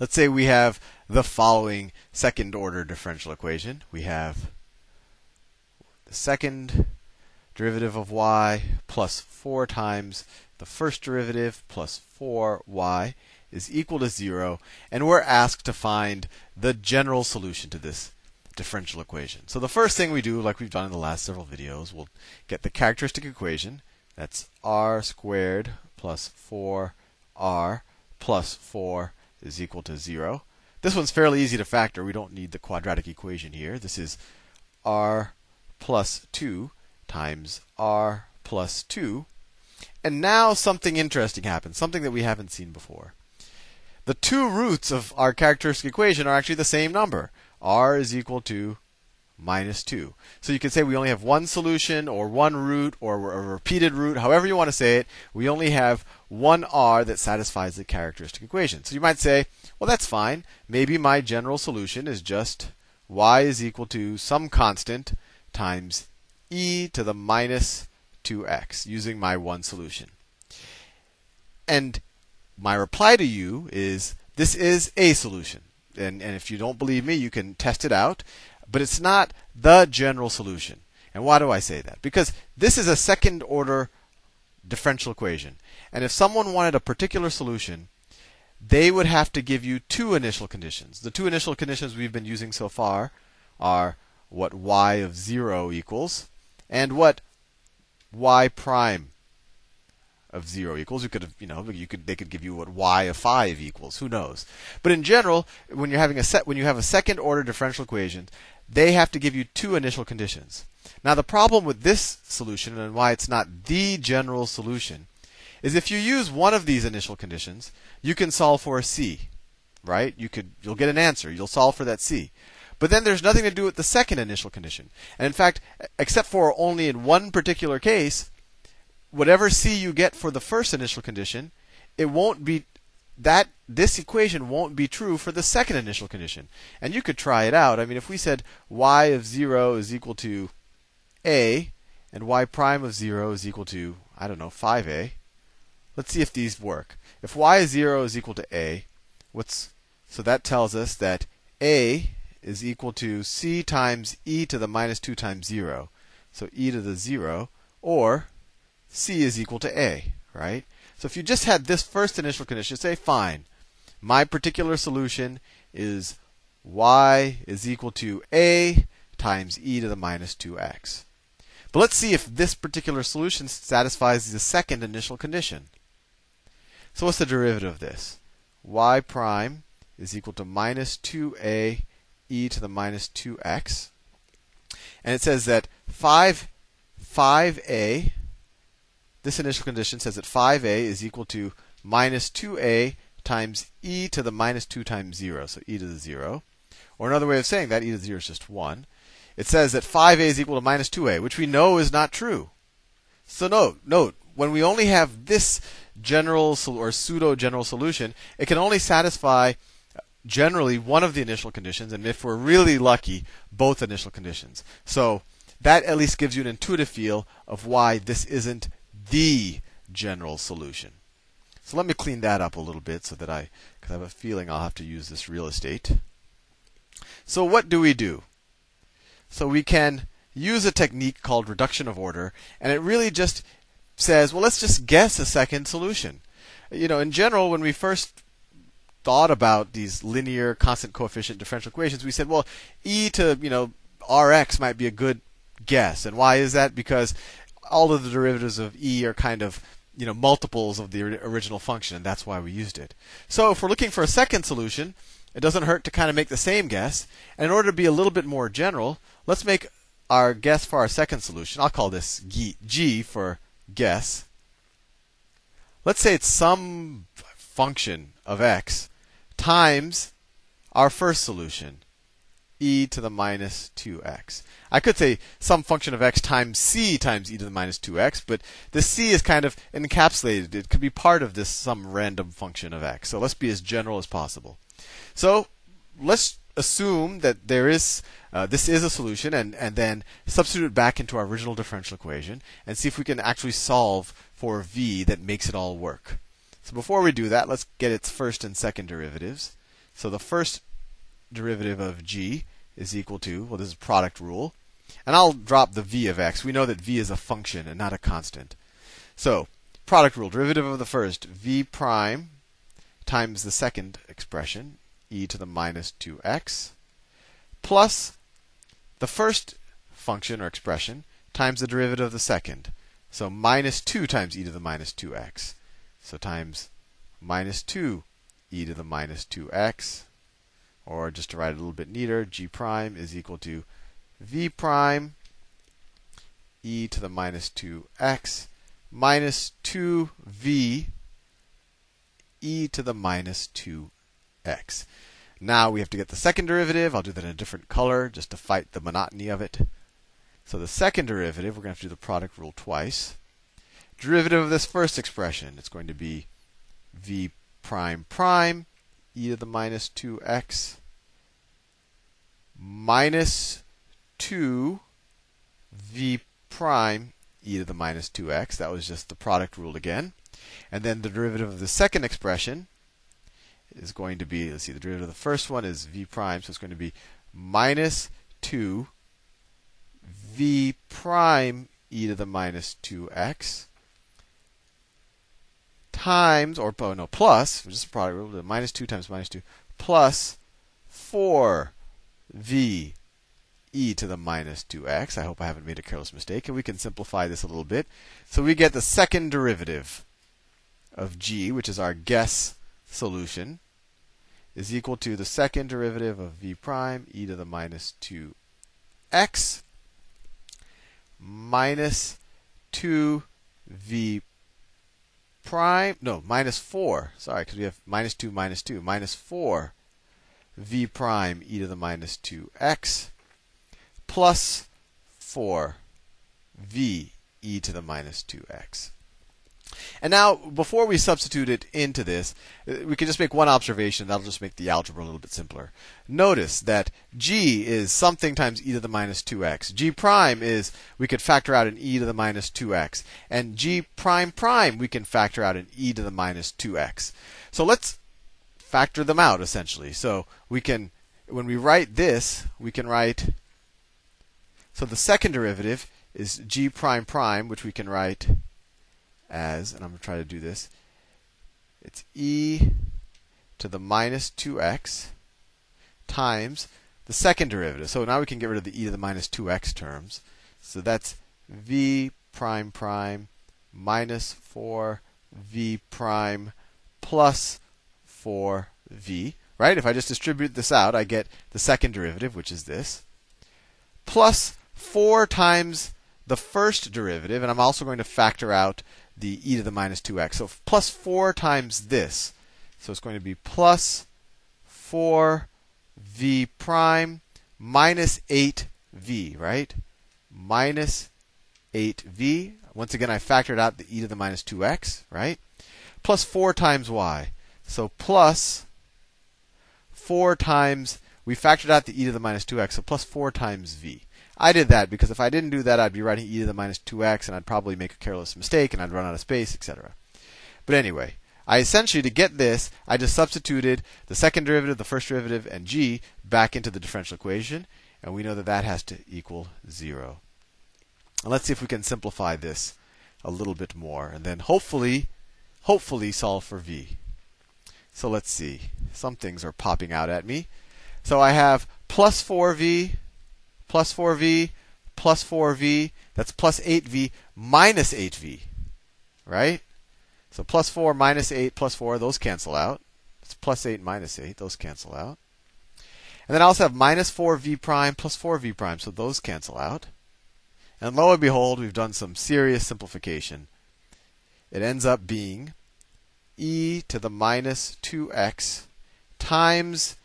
Let's say we have the following second order differential equation. We have the second derivative of y plus 4 times the first derivative plus 4y is equal to 0, and we're asked to find the general solution to this differential equation. So the first thing we do, like we've done in the last several videos, we'll get the characteristic equation. That's r squared plus 4r plus 4 is equal to 0. This one's fairly easy to factor. We don't need the quadratic equation here. This is r plus 2 times r plus 2. And now something interesting happens, something that we haven't seen before. The two roots of our characteristic equation are actually the same number. r is equal to minus 2. So you can say we only have one solution or one root or a repeated root, however you want to say it. We only have one r that satisfies the characteristic equation. So you might say, well, that's fine. Maybe my general solution is just y is equal to some constant times e to the minus 2x using my one solution. And my reply to you is this is a solution. And, and if you don't believe me, you can test it out but it's not the general solution. And why do I say that? Because this is a second order differential equation. And if someone wanted a particular solution, they would have to give you two initial conditions. The two initial conditions we've been using so far are what y of 0 equals and what y prime of 0 equals. You could have, you know, you could they could give you what y of 5 equals. Who knows? But in general, when you're having a set when you have a second order differential equation, they have to give you two initial conditions. Now, the problem with this solution and why it's not the general solution is if you use one of these initial conditions, you can solve for a c, right? You could you'll get an answer. You'll solve for that c. But then there's nothing to do with the second initial condition. And in fact, except for only in one particular case, whatever c you get for the first initial condition, it won't be that this equation won't be true for the second initial condition. And you could try it out. I mean, if we said y of 0 is equal to a, and y prime of 0 is equal to, I don't know, 5a, let's see if these work. If y is 0 is equal to a, what's so that tells us that a is equal to c times e to the minus 2 times 0. So e to the 0, or c is equal to a, right? So if you just had this first initial condition, say, fine, my particular solution is y is equal to a times e to the minus 2x. But let's see if this particular solution satisfies the second initial condition. So what's the derivative of this? y prime is equal to minus 2a e to the minus 2x. And it says that 5, 5a this initial condition says that 5a is equal to minus 2a times e to the minus 2 times 0, so e to the 0. Or another way of saying that, e to the 0 is just 1. It says that 5a is equal to minus 2a, which we know is not true. So note, note, when we only have this general or pseudo general solution, it can only satisfy generally one of the initial conditions, and if we're really lucky, both initial conditions. So that at least gives you an intuitive feel of why this isn't the general solution. So let me clean that up a little bit so that I, because I have a feeling I'll have to use this real estate. So what do we do? So we can use a technique called reduction of order, and it really just says, well, let's just guess a second solution. You know, in general, when we first thought about these linear constant coefficient differential equations, we said, well, e to, you know, rx might be a good guess. And why is that? Because all of the derivatives of e are kind of you know multiples of the original function, and that's why we used it. So if we're looking for a second solution, it doesn't hurt to kind of make the same guess. And in order to be a little bit more general, let's make our guess for our second solution. I'll call this g for guess. Let's say it's some function of x times our first solution, e to the minus 2x. I could say some function of x times c times e to the minus 2x, but the c is kind of encapsulated. It could be part of this some random function of x. So let's be as general as possible. So let's assume that there is uh, this is a solution, and and then substitute it back into our original differential equation, and see if we can actually solve for v that makes it all work. So before we do that, let's get its first and second derivatives. So the first derivative of g is equal to, well, this is product rule. And I'll drop the v of x. We know that v is a function and not a constant. So, product rule, derivative of the first, v prime times the second expression, e to the minus 2x, plus the first function or expression times the derivative of the second. So minus 2 times e to the minus 2x. So times minus 2 e to the minus 2x. Or just to write it a little bit neater, g prime is equal to v prime e to the minus 2x minus 2v e to the minus 2x. Now we have to get the second derivative. I'll do that in a different color just to fight the monotony of it. So the second derivative, we're going to have to do the product rule twice. Derivative of this first expression, it's going to be v prime prime e to the minus 2x minus 2 v prime e to the minus 2x. That was just the product rule again. And then the derivative of the second expression is going to be, let's see, the derivative of the first one is v prime, so it's going to be minus 2 v prime e to the minus 2x times, or oh, no, plus, just a product rule, minus 2 times minus 2, plus 4 v e to the minus 2x. I hope I haven't made a careless mistake. And we can simplify this a little bit. So we get the second derivative of g, which is our guess solution, is equal to the second derivative of v prime e to the minus 2x minus 2v prime, no, minus 4. Sorry, because we have minus 2 minus 2. Minus 4 v prime e to the minus 2x plus 4 v e to the minus 2x. And now, before we substitute it into this, uh, we can just make one observation. That'll just make the algebra a little bit simpler. Notice that g is something times e to the minus 2x. g prime is, we could factor out an e to the minus 2x. And g prime prime, we can factor out an e to the minus 2x. So let's factor them out, essentially. So we can, when we write this, we can write, so the second derivative is g prime prime, which we can write as, and I'm going to try to do this, it's e to the minus 2x times the second derivative. So now we can get rid of the e to the minus 2x terms. So that's v prime prime minus 4v prime plus 4v. Right? If I just distribute this out, I get the second derivative, which is this, plus 4 times the first derivative, and I'm also going to factor out the e to the minus 2x. So plus 4 times this. So it's going to be plus 4v prime minus 8v, right? Minus 8v. Once again, I factored out the e to the minus 2x, right? Plus 4 times y. So plus 4 times, we factored out the e to the minus 2x, so plus 4 times v. I did that because if I didn't do that, I'd be writing e to the minus 2x and I'd probably make a careless mistake and I'd run out of space, etc. But anyway, I essentially, to get this, I just substituted the second derivative, the first derivative, and g back into the differential equation. And we know that that has to equal 0. And let's see if we can simplify this a little bit more. And then hopefully, hopefully solve for v. So let's see. Some things are popping out at me. So I have plus 4v plus 4v plus 4v, that's plus 8v minus 8v, right? So plus 4 minus 8 plus 4, those cancel out. It's plus 8 minus 8, those cancel out. And then I also have minus 4v prime plus 4v prime, so those cancel out. And lo and behold, we've done some serious simplification. It ends up being e to the minus 2x times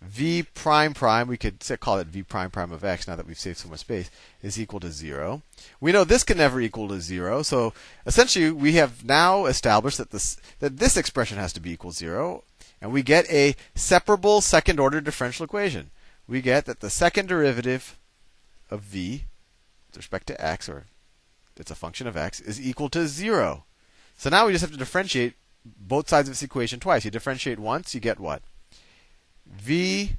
v prime prime, we could call it v prime prime of x now that we've saved so much space, is equal to 0. We know this can never equal to 0, so essentially we have now established that this, that this expression has to be equal to 0, and we get a separable second order differential equation. We get that the second derivative of v with respect to x, or it's a function of x, is equal to 0. So now we just have to differentiate both sides of this equation twice. You differentiate once, you get what? V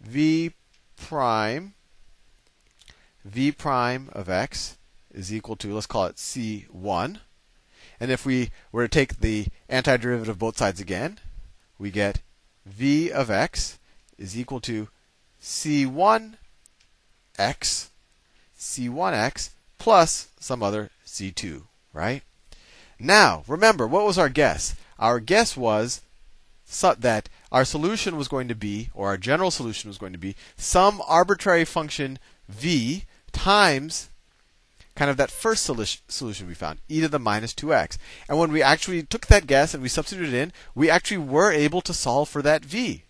v prime v prime of x is equal to, let's call it c1. And if we were to take the antiderivative of both sides again, we get v of x is equal to c1x, c1x plus some other c2, right? Now, remember, what was our guess? Our guess was that our solution was going to be, or our general solution was going to be, some arbitrary function v times kind of that first solution we found, e to the minus 2x. And when we actually took that guess and we substituted in, we actually were able to solve for that v.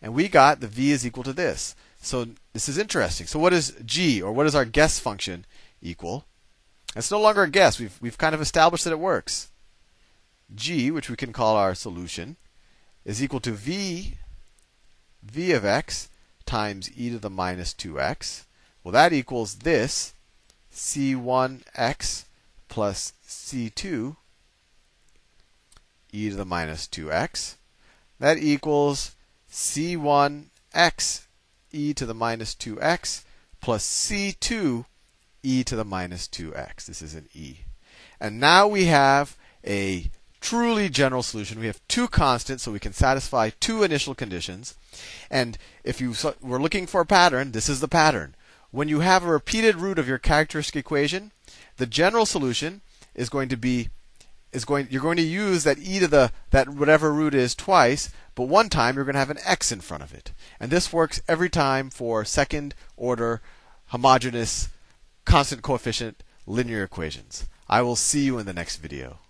And we got the v is equal to this. So this is interesting. So what is g, or what is our guess function equal? It's no longer a guess. We've, we've kind of established that it works. g, which we can call our solution, is equal to v, v of x times e to the minus 2x. Well, that equals this c1x plus c2 e to the minus 2x. That equals c1x e to the minus 2x plus c2 e to the minus 2x. This is an e. And now we have a truly general solution. We have two constants, so we can satisfy two initial conditions. And if you were looking for a pattern, this is the pattern when you have a repeated root of your characteristic equation, the general solution is going to be is going you're going to use that e to the that whatever root is twice, but one time you're going to have an x in front of it. And this works every time for second order homogeneous constant coefficient linear equations. I will see you in the next video.